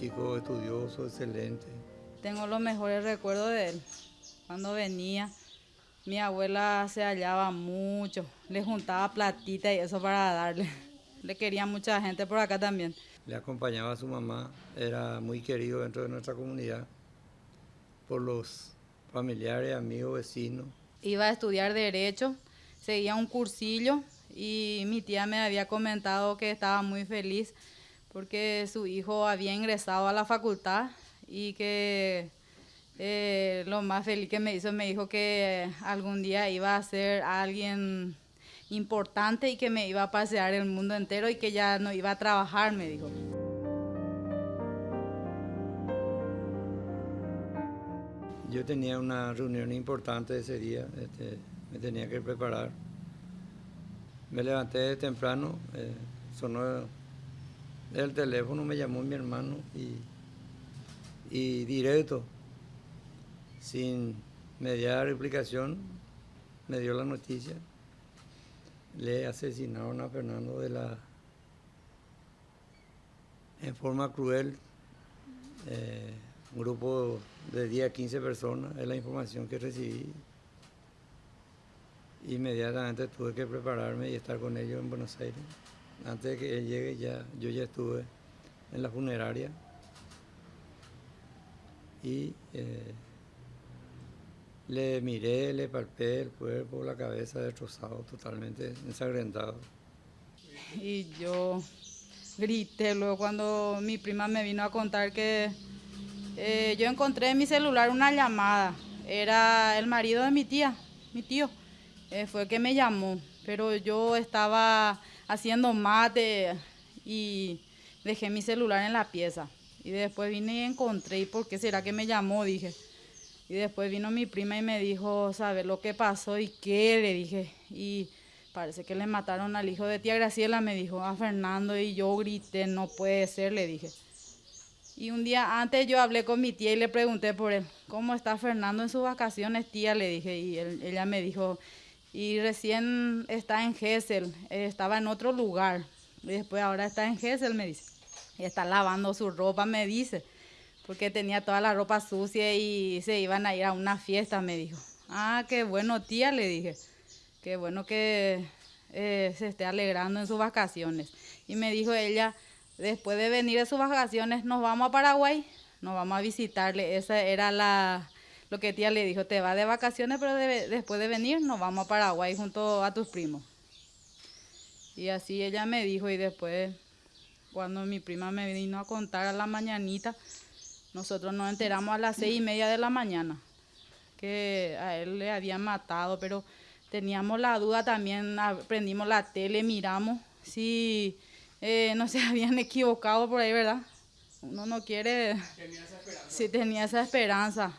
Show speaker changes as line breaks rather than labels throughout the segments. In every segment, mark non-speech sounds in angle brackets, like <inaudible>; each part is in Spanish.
chico estudioso, excelente.
Tengo los mejores recuerdos de él. Cuando venía, mi abuela se hallaba mucho, le juntaba platita y eso para darle. <laughs> Le quería mucha gente por acá también.
Le acompañaba a su mamá, era muy querido dentro de nuestra comunidad por los familiares, amigos, vecinos.
Iba a estudiar Derecho, seguía un cursillo y mi tía me había comentado que estaba muy feliz porque su hijo había ingresado a la facultad y que eh, lo más feliz que me hizo me dijo que algún día iba a ser alguien importante y que me iba a pasear el mundo entero y que ya no iba a trabajar, me dijo.
Yo tenía una reunión importante ese día, este, me tenía que preparar. Me levanté temprano, eh, sonó el teléfono, me llamó mi hermano y, y directo, sin mediar explicación, me dio la noticia. Le asesinaron a Fernando de la en forma cruel. Eh, un grupo de 10 a 15 personas, es la información que recibí. Inmediatamente tuve que prepararme y estar con ellos en Buenos Aires. Antes de que él llegue, ya, yo ya estuve en la funeraria y eh, le miré, le palpé el cuerpo, la cabeza destrozado, totalmente ensangrentado.
Y yo grité luego cuando mi prima me vino a contar que eh, yo encontré en mi celular una llamada. Era el marido de mi tía, mi tío. Eh, fue que me llamó, pero yo estaba haciendo mate y dejé mi celular en la pieza. Y después vine y encontré, ¿y por qué será que me llamó? Dije. Y después vino mi prima y me dijo, ¿sabes lo que pasó y qué? Le dije. Y parece que le mataron al hijo de tía Graciela, me dijo, a Fernando. Y yo grité, no puede ser, le dije. Y un día antes yo hablé con mi tía y le pregunté por él, ¿cómo está Fernando en sus vacaciones, tía? Le dije, y ella me dijo, y recién está en Gessel, estaba en otro lugar, y después ahora está en Gessel, me dice. Y está lavando su ropa, me dice, porque tenía toda la ropa sucia y se iban a ir a una fiesta, me dijo. Ah, qué bueno, tía, le dije. Qué bueno que eh, se esté alegrando en sus vacaciones. Y me dijo ella, Después de venir de sus vacaciones, nos vamos a Paraguay, nos vamos a visitarle. Esa era la, lo que tía le dijo, te va de vacaciones, pero después de venir nos vamos a Paraguay junto a tus primos. Y así ella me dijo y después, cuando mi prima me vino a contar a la mañanita, nosotros nos enteramos a las seis y media de la mañana que a él le habían matado, pero teníamos la duda también, prendimos la tele, miramos si eh, no se <laughs> habían equivocado por ahí, ¿verdad? Uno no quiere... Tenía esa esperanza. Sí, tenía esa esperanza.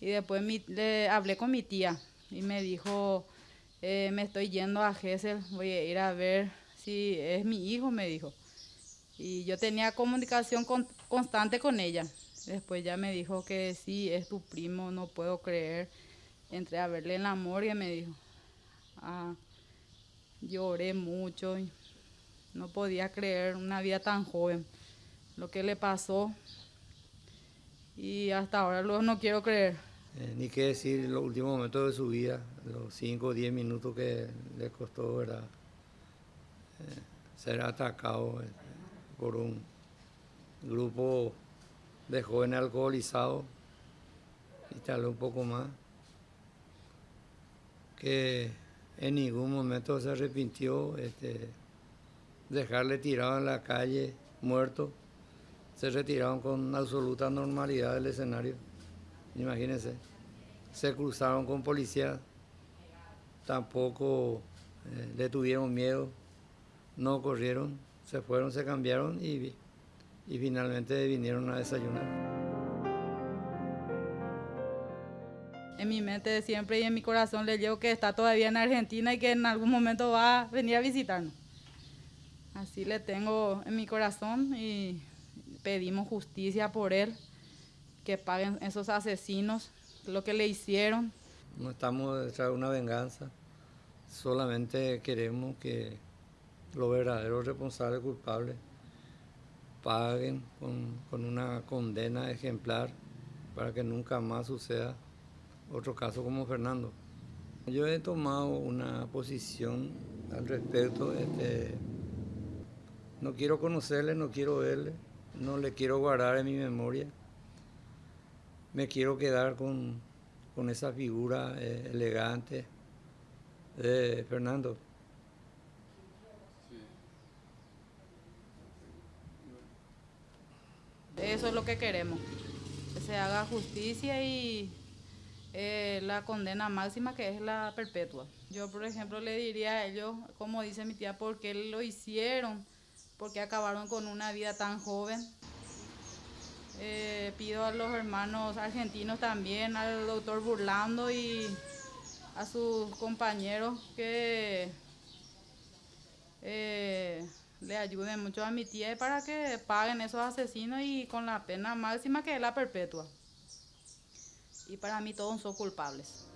Y después le hablé con mi tía y me dijo, eh, me estoy yendo a Gesell, voy a ir a ver si es mi hijo, me dijo. Y yo tenía comunicación constante con ella. Después ya me dijo que sí, es tu primo, no puedo creer. Entré a verle en la morgue, me dijo. Ah, lloré mucho. Y no podía creer una vida tan joven, lo que le pasó y hasta ahora luego no quiero creer.
Eh, ni qué decir los últimos momentos de su vida, los 5 o 10 minutos que le costó ¿verdad? Eh, ser atacado eh, por un grupo de jóvenes alcoholizados y tal un poco más, que en ningún momento se arrepintió. Este, dejarle tirado en la calle, muerto, se retiraron con absoluta normalidad del escenario. Imagínense, se cruzaron con policía, tampoco eh, le tuvieron miedo, no corrieron, se fueron, se cambiaron y, y finalmente vinieron a desayunar.
En mi mente siempre y en mi corazón le llevo que está todavía en Argentina y que en algún momento va a venir a visitarnos. Así le tengo en mi corazón y pedimos justicia por él, que paguen esos asesinos lo que le hicieron.
No estamos detrás de una venganza, solamente queremos que los verdaderos responsables culpables paguen con, con una condena ejemplar para que nunca más suceda otro caso como Fernando. Yo he tomado una posición al respecto. Este, no quiero conocerle, no quiero verle, no le quiero guardar en mi memoria. Me quiero quedar con, con esa figura eh, elegante de Fernando.
Eso es lo que queremos, que se haga justicia y eh, la condena máxima que es la perpetua. Yo, por ejemplo, le diría a ellos, como dice mi tía, por qué lo hicieron, porque acabaron con una vida tan joven. Eh, pido a los hermanos argentinos también, al doctor Burlando y a sus compañeros que eh, le ayuden mucho a mi tía para que paguen esos asesinos y con la pena máxima que es la perpetua. Y para mí todos son culpables.